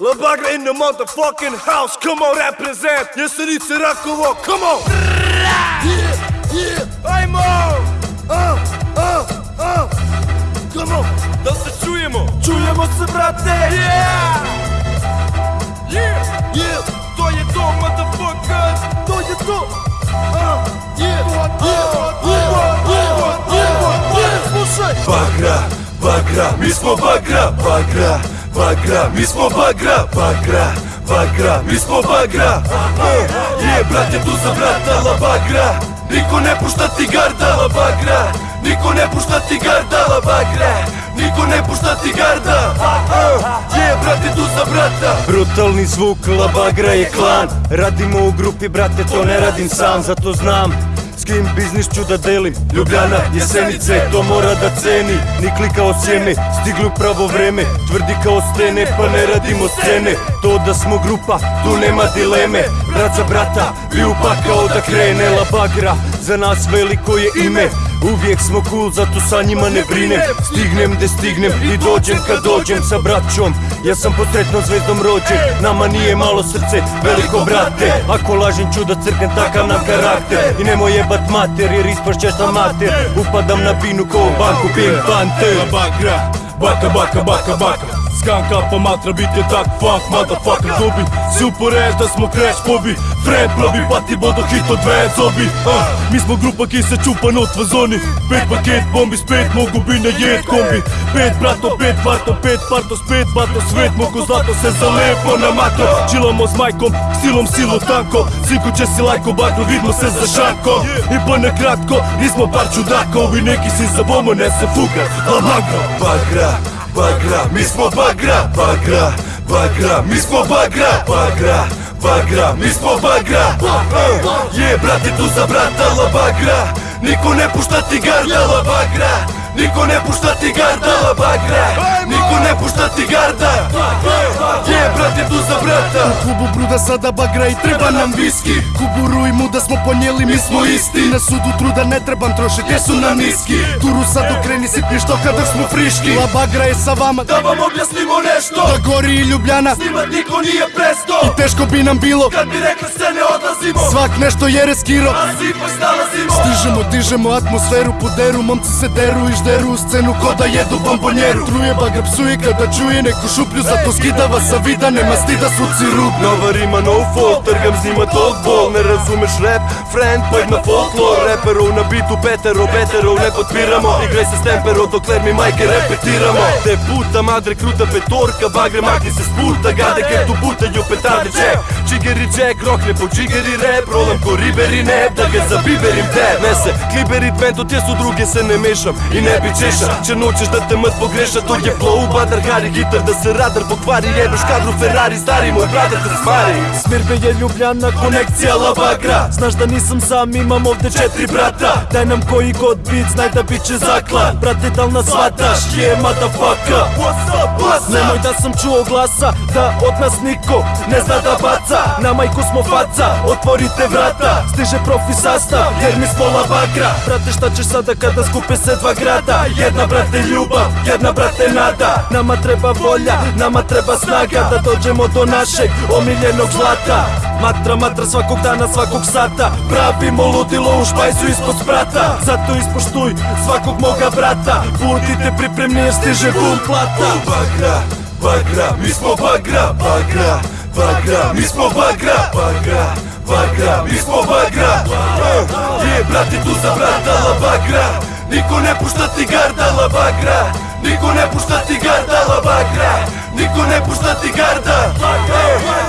La Bagra in the motherfucking house, come on represent. Jesenice Rakovo, come on. Yeah, yeah, ajmo uh, uh, uh. Come on, da se čujemo Čujemo se brate. Yeah. Yeah, yeah, to je to motherfuckers. To je to. Uh, Yeah, yeah, yeah, yeah, yeah, yeah, Slušaj. Bagra, bagra, mi smo bagra, bagra, bagra, mi smo bagra, bagra, bagra, mi smo bagra. Je, brat je tu za brata, la bagra. Niko ne pušta ti garda, la bagra. Niko ne pušta ti garda, la bagra. Niko ne pušta ti garda. Je, brat je tu za brata. Brutalni zvuk, la bagra je klan. Radimo u grupi, brate, to ne radim sam Zato znam s kim biznis ću da delim. Ljubljana, Jesenice, to mora da ceni. Ni klikao sjeme, stigli u pravo vreme. Tvrdi kao stene, pa ne radimo scene. To da smo grupa, tu nema dileme. Brat za brata, bi upakao da krene La bagra, za nas veliko je ime Uvijek smo cool, zato sa njima ne brinem Stignem de stignem i dođem kad dođem sa braćom. Ja sam pod sretnom zvezdom rođen Nama nije malo srce, veliko brate. Ako lažem ću da crknem takav nam karakter. I nemoj jebat mater jer ispašćeš na mater. Upadam na binu ko u banku Pink Panther. Bagra, baka, baka, baka, baka Skanka pa matra bit je tak funk, motherfucker dobi. Si uporeš da smo crash pobi Fred probi, pa ti bodo hit od dve zobi. Ah, Mi smo grupa ki se čupa not v zoni. Pet paket bombi, spet mogu bi na jed kombi. Pet brato, pet varto, pet parto, spet bato Svet mogu zlato se zalepo na mato. Čilamo s majkom, stilom silo tanko. Sinku će si lajko, bagno vidmo se za šanko I pa na kratko, nismo par čudaka Ovi neki si za bomo, ne se fuka La bagra, bagra mi smo bagra, bagra, bagra, mi smo bagra, bagra, bagra, mi smo bagra. Je, brate tu za brata, bagra Niko ne pušta ti garda, la bagra Niko ne pušta ti garda, la bagra Niko ne pušta ti garda. Je, brate tu za brata. U klubu bruda sada bagra i treba nam viski. Kuburu i muda smo ponijeli, mi smo isti. Na sudu truda ne trebam trošit, jer su nam niski Turu sad okreni sitni što kada smo friški. La bagra je sa vama, Da vam objasnimo nešto. Da gori i Ljubljana. Snimat niko nije presto. I teško bi nam bilo, Kad bi rekli se ne odlazimo. Svak nešto je reskiro A ipak snalazimo. Stižemo, dižemo atmosferu, poderu Momci se deru i žderu u scenu ko da jedu bombonjeru. Truje bagra чуи Када чуи неку шуплю Зато скидава са вида Нема стида суци рук Нова рима no fall Тргам зима ток бол Не разумеш реп Френд пък на фолклор Реперо на биту петеро Бетеро не подпирамо Играй се с темперо Доклер ми майка репетирамо Те пута мадре крута петорка Багре махни се с пута Гаде кето бута Јо петарде че Čigeri Jack, rokne po Čigeri rap Rolam ko riberi neb, da ga zabiberim teb Ne se kliberit bento, tje su druge se ne mešam I ne bi češam, če noćeš da te mrt pogreša To je flow, badar, hari, gitar, da se radar pokvari Jebeš kadru Ferrari, stari moj brada te smari. Smirbe je Ljubljana, konekcija la bagra Znaš da nisam sam, imam ovde četiri brata. Daj nam koji god bit, znaj da bit će zaklan. Brate, dal nas shvataš, je motherfucker? What's up, what's up? Nemoj da sam čuo glasa, da od nas niko ne zna da baca Na majku smo faca, otvorite vrata Stiže profi sastav, jer mi smo la bagra Brate, šta ćeš sada kada skupe se dva grada? Jedna brate ljubav, jedna brate nada. Nama treba volja, nama treba snaga Da dođemo do našeg omiljenog zlata. Matra, matra svakog dana, svakog sata. Pravimo ludilo u špajzu ispod sprata. Zato ispoštuj svakog moga brata. Budite pripremni jer stiže bum plata. Bagra, bagra, mi smo bagra, bagra, Bagra, mismo Bagra Bagra, Bagra, mismo Bagra Вие братито за брата ла Багра Нико не пуща ти гарда ла Багра Нико не пуща ти гарда ла Багра Нико не пуща ти гарда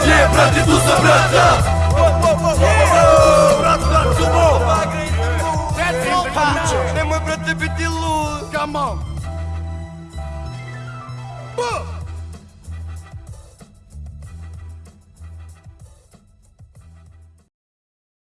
Вие братито за брата.